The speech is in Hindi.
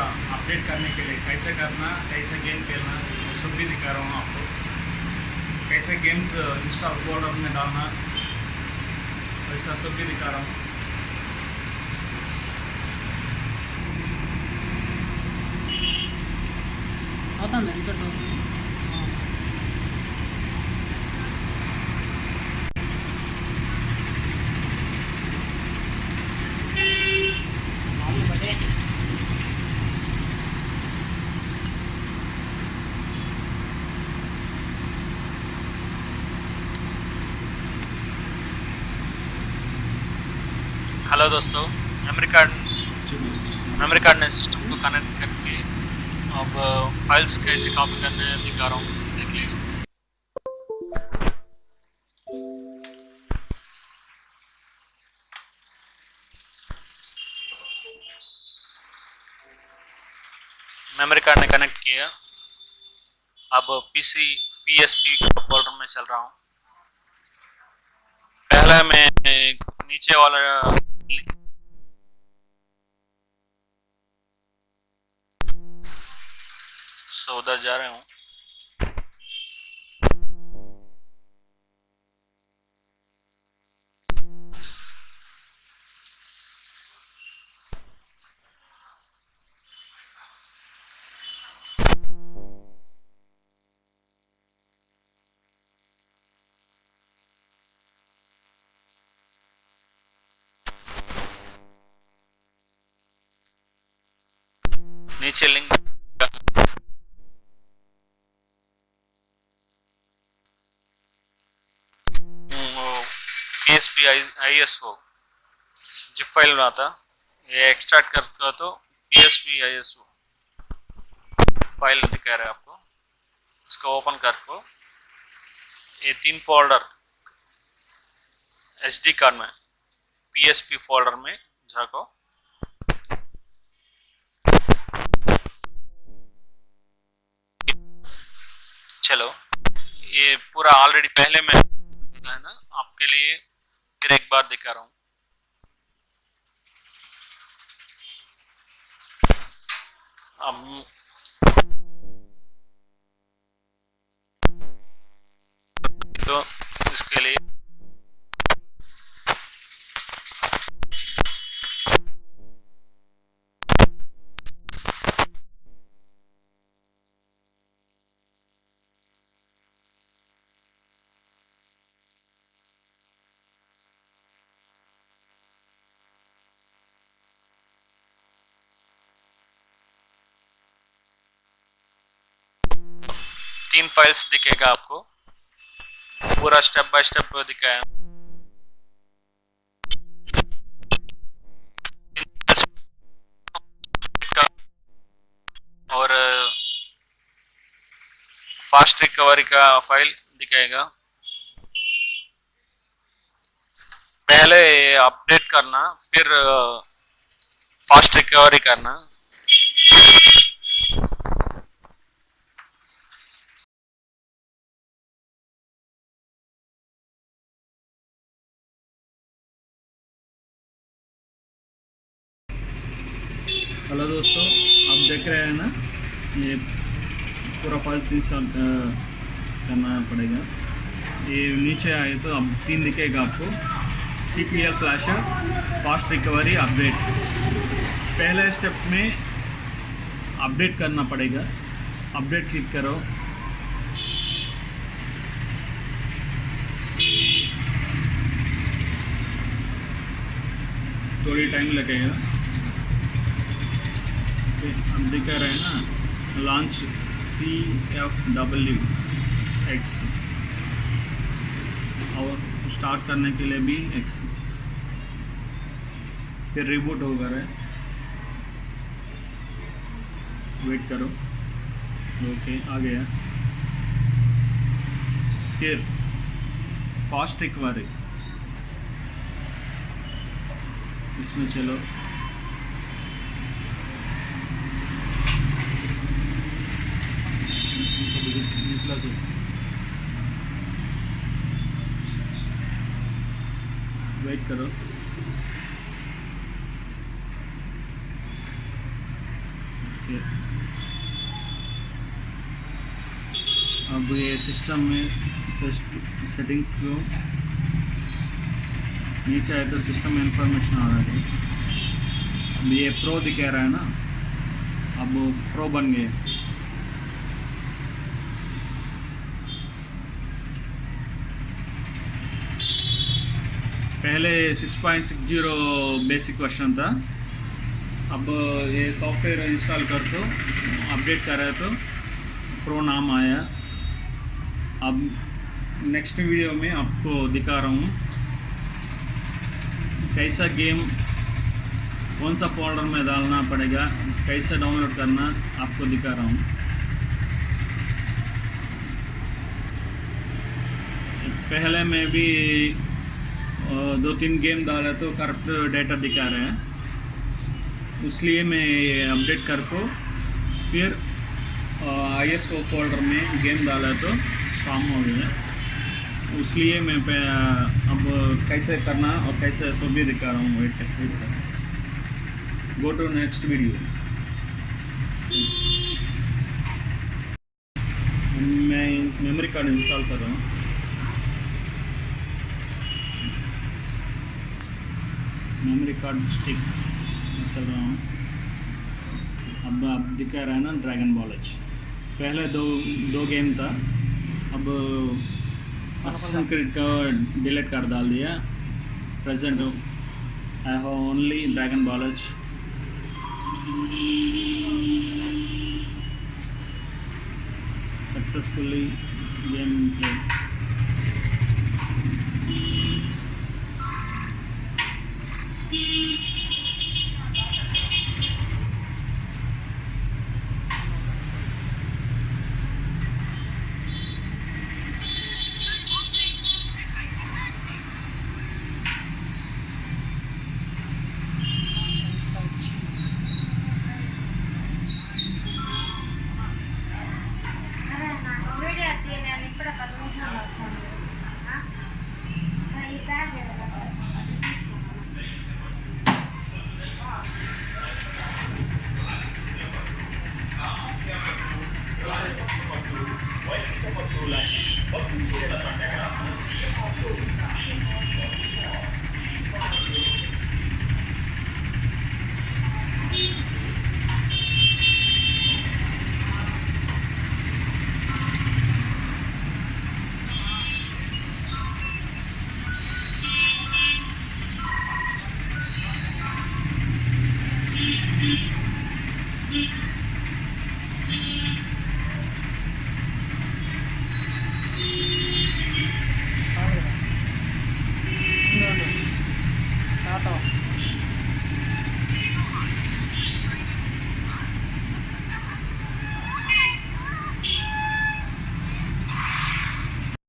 का अपडेट करने के लिए कैसे करना, कैसे गेम खेलना, वो सब भी दिखा रहा हूँ आपको। कैसे गेम्स इंस्टा फोल्डर में डालना तो वैसा सब भी दिखा रहा हूँ। आता है हेलो दोस्तों मेमोरी कार्ड मेमोरी कार्ड ने सिस्टम को कनेक्ट करके अब फाइल्स कैसे कॉपी करने दिखा रहा हूँ, देख लीजिए मेमोरी कार्ड ने कनेक्ट किया। अब पीसी पीएसपी फोल्डर में चल रहा हूँ। पहले मैं नीचे वाला सो उधर जा रहा हूँ नीचे link P I S O zip file बना था ये एक्सट्रैक्ट कर तो P S P I S O file दिखा रहा है आपको। इसको ओपन कर को ये तीन फोल्डर एच डी कार्ड में पी एस पी फोल्डर में जाको। चलो। ये पूरा ऑलरेडी पहले मैं है ना, आपके लिए फिर एक बार दिखा रहा हूँ। अब तीन फाइल्स दिखेगा आपको। पूरा स्टेप बाय स्टेप दिखाया। और फास्ट रिकवरी का फ़ाइल दिखाएगा। पहले अपडेट करना, फिर फास्ट रिकवरी करना हेलो दोस्तों आप देख रहे हैं ना, ये पूरा फाइल्स इंस्टॉल करना पड़ेगा। ये नीचे आए तो अब तीन दिखेगा आपको। C P L flasher fast recovery update पहले स्टेप में अपडेट करना पड़ेगा। अपडेट क्लिक करो। थोड़ी टाइम लगेगा। हम दिखा रहे हैं ना launch C F W X और स्टार्ट करने के लिए भी एक्स फिर रिबूट होगा रहे। वेट करो। ओके आ गया। फिर फास्ट रिकवरी इसमें चलो। वेट करो अब ये सिस्टम में सेटिंग को नीचे आए तो सिस्टम में इंफॉर्मेशन आ रहा है। अब ये प्रो दिखा रहा है ना? अब प्रो बन गए पहले 6.60 बेसिक वर्जन था। अब ये सॉफ्टवेयर इंस्टॉल कर तो अपडेट कर रहे तो प्रो नाम आया। अब नेक्स्ट वीडियो में आपको दिखा रहा हूँ कैसा गेम कौन सा फोल्डर में डालना पड़ेगा, कैसे डाउनलोड करना, आपको दिखा रहा हूँ। पहले मैं भी दो तीन गेम डाला तो करप्ट डेटा दिखा रहे हैं। इसलिए मैं ये अपडेट कर को फिर आई एस ओ फोल्डर में गेम डाला तो काम हो गया इसलिए मैं अब कैसे करना और कैसे सब भी दिखा रहा हूँ wait wait go to next video मैं मेमोरी कार्ड इंस्टॉल कर रहा हूँ। मेमोरी कार्ड स्टिक चल रहा हूँ अब अब दिखा रहा है ना ड्रैगन बॉल एच पहले दो दो गेम था। अब असिस्टेंट क्रिड का डिलीट कर डाल दिया। Present I have only dragon ball H successfully game play ವೈಯಕ್ತಿಕ ಮತ್ತು ಲೈಂಗಿಕ ಮತ್ತು ಇತರ ಪ್ರಕರಣಗಳನ್ನು